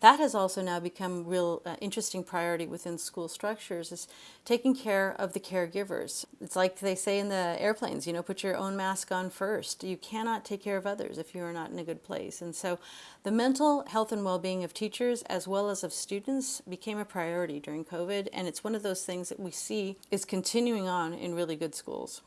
That has also now become real uh, interesting priority within school structures is taking care of the caregivers. It's like they say in the airplanes, you know, put your own mask on first. You cannot take care of others if you are not in a good place. And so the mental health and well-being of teachers as well as of students became a priority during COVID. And it's one of those things that we see is continuing on in really good schools.